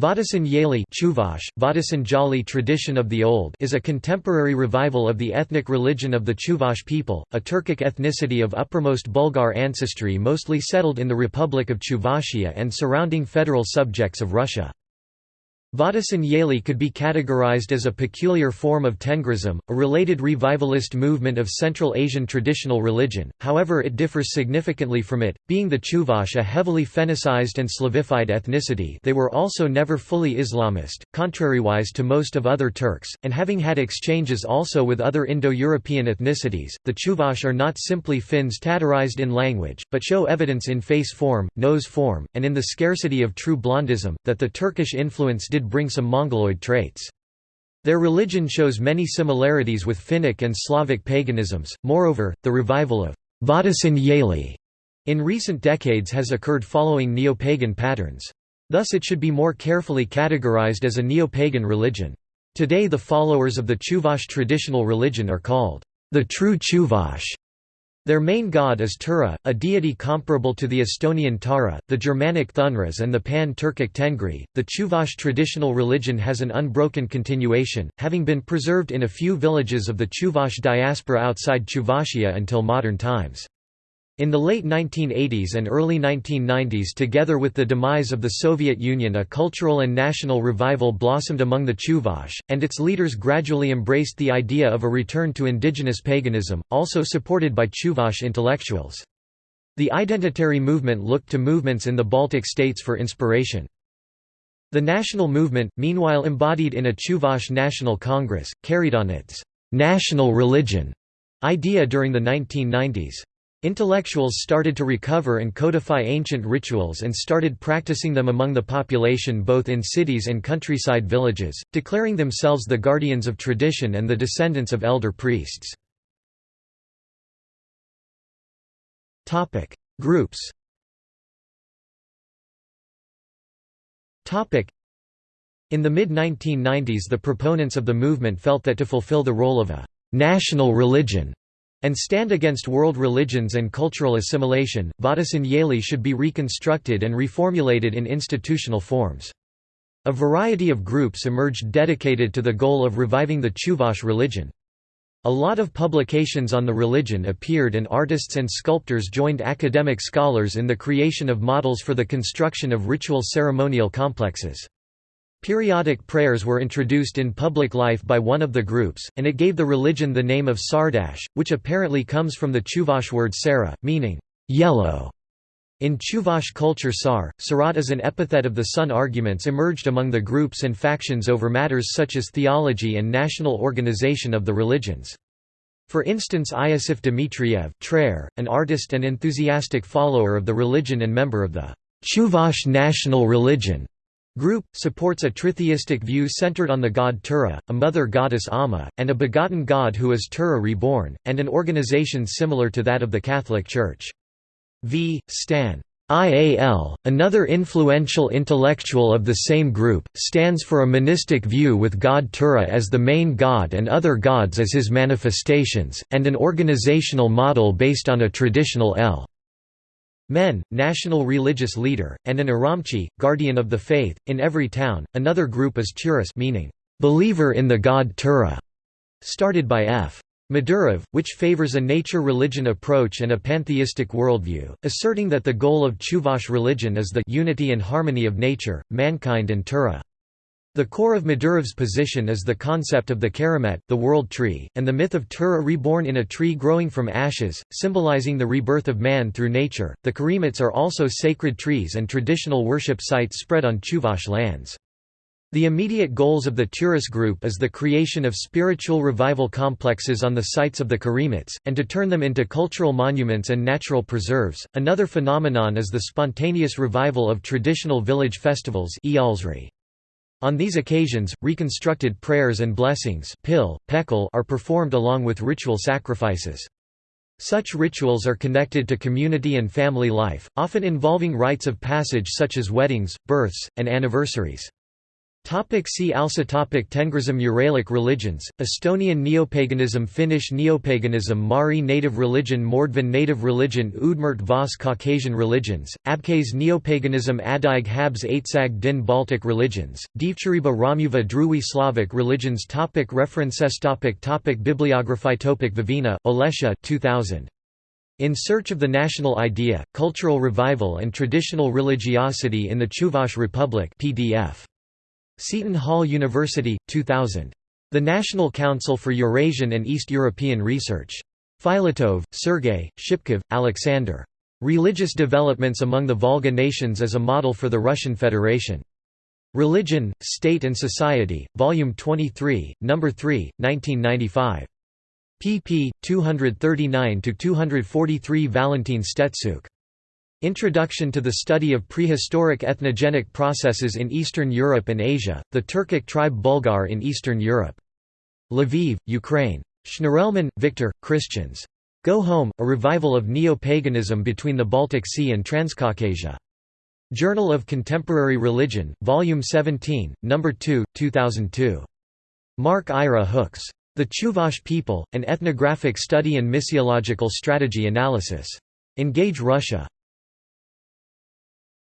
Vattisen Yaly Chuvash, Vattisen Yaly tradition of the Old is a contemporary revival of the ethnic religion of the Chuvash people, a Turkic ethnicity of uppermost Bulgar ancestry mostly settled in the Republic of Chuvashia and surrounding federal subjects of Russia. Vattisen Yaly could be categorized as a peculiar form of Tengrism, a related revivalist movement of Central Asian traditional religion, however it differs significantly from it, being the Chuvash a heavily Fennicized and Slavified ethnicity. They were also never fully Islamist, contrariwise to most of other Turks, and having had exchanges also with other Indo-European ethnicities, the Chuvash are not simply Finns Tatarized in language, but show evidence in face form, nose form, and in the scarcity of true blondism, that the Turkish influence did bring some Mongoloid traits. Their religion shows many similarities with Finnic and Slavic paganisms, moreover, the revival of Vattisen Yaly in recent decades has occurred following neo-pagan patterns. Thus it should be more carefully categorized as a neo-pagan religion. Today the followers of the Chuvash traditional religion are called the true Chuvash. Their main god is Tura, a deity comparable to the Estonian Taara, the Germanic Thunraz and the Pan-Turkic Tengri. The Chuvash traditional religion has an unbroken continuation, having been preserved in a few villages of the Chuvash diaspora outside Chuvashia until modern times. In the late 1980s and early 1990s together with the demise of the Soviet Union a cultural and national revival blossomed among the Chuvash, and its leaders gradually embraced the idea of a return to indigenous paganism, also supported by Chuvash intellectuals. The identitary movement looked to movements in the Baltic states for inspiration. The national movement, meanwhile embodied in a Chuvash National Congress, carried on its «national religion» idea during the 1990s. Intellectuals started to recover and codify ancient rituals and started practicing them among the population both in cities and countryside villages, declaring themselves the guardians of tradition and the descendants of elder priests. Groups In the mid-1990s the proponents of the movement felt that to fulfill the role of a «national religion» and stand against world religions and cultural assimilation, Vattisen should be reconstructed and reformulated in institutional forms. A variety of groups emerged dedicated to the goal of reviving the Chuvash religion. A lot of publications on the religion appeared and artists and sculptors joined academic scholars in the creation of models for the construction of ritual ceremonial complexes. Periodic prayers were introduced in public life by one of the groups, and it gave the religion the name of Sardash, which apparently comes from the Chuvash word Sara, meaning yellow. In Chuvash culture Sar, Sarat is an epithet of the sun arguments emerged among the groups and factions over matters such as theology and national organization of the religions. For instance Iosif Dmitriev an artist and enthusiastic follower of the religion and member of the Chuvash national religion, Group, supports a tritheistic view centered on the god Tura, a mother goddess Amma, and a begotten god who is Tura reborn, and an organization similar to that of the Catholic Church. V. Stan. IAL, another influential intellectual of the same group, stands for a monistic view with god Tura as the main god and other gods as his manifestations, and an organizational model based on a traditional L. Men, national religious leader, and an Aramchi, guardian of the faith, in every town. Another group is Turas meaning, believer in the god Tura, started by F. Madurov, which favors a nature-religion approach and a pantheistic worldview, asserting that the goal of Chuvash religion is the unity and harmony of nature, mankind and Tura. The core of Madurov's position is the concept of the Kiremet, the world tree, and the myth of Tura reborn in a tree growing from ashes, symbolizing the rebirth of man through nature. The Kiremets are also sacred trees and traditional worship sites spread on Chuvash lands. The immediate goals of the Turas group is the creation of spiritual revival complexes on the sites of the Kiremets, and to turn them into cultural monuments and natural preserves. Another phenomenon is the spontaneous revival of traditional village festivals. On these occasions, reconstructed prayers and blessings are performed along with ritual sacrifices. Such rituals are connected to community and family life, often involving rites of passage such as weddings, births, and anniversaries. Topic see also topic Tengrism Uralic religions, Estonian neopaganism Finnish neopaganism Mari native religion Mordvin native religion Udmurt Vos Caucasian religions, Abkhaz neopaganism Adyghe Habze Aitzag Din Baltic religions, Devchariba Romuva Druwi Slavic religions topic References topic topic Bibliography topic Vovina, Olessia 2000. In Search of the National Idea, Cultural Revival and Traditional Religiosity in the Chuvash Republic PDF. Seton Hall University, 2000. The National Council for Eurasian and East European Research. Filatov, Sergei, Shipkov, Alexander. Religious Developments Among the Volga Nations as a Model for the Russian Federation. Religion, State and Society, Volume 23, No. 3, 1995. pp. 239–243 Valentin Stetsuk. Introduction to the Study of Prehistoric Ethnogenic Processes in Eastern Europe and Asia, the Turkic tribe Bulgar in Eastern Europe. Lviv, Ukraine. Shnirelman, Victor, Christians. Go Home, A Revival of Neo-Paganism Between the Baltic Sea and Transcaucasia. Journal of Contemporary Religion, Volume 17, No. 2, 2002. Mark Ira Hooks. The Chuvash People, An Ethnographic Study and Missiological Strategy Analysis. Engage Russia.